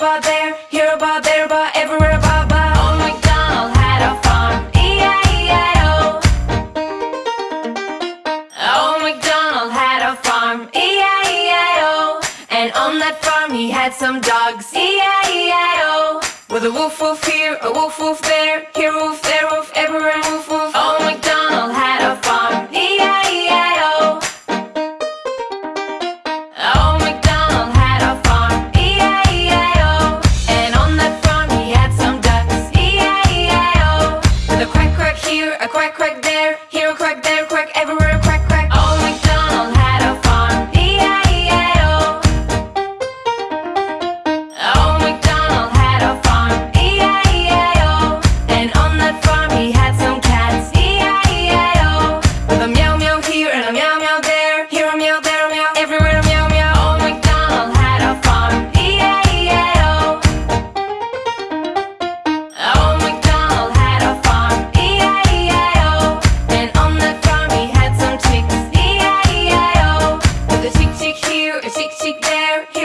about there, here about there, about everywhere about about. Oh Old MacDonald had a farm, E-I-E-I-O. Old oh MacDonald had a farm, E-I-E-I-O. And on that farm he had some dogs, E-I-E-I-O. With a woof woof here, a woof woof there, here woof there. chick there.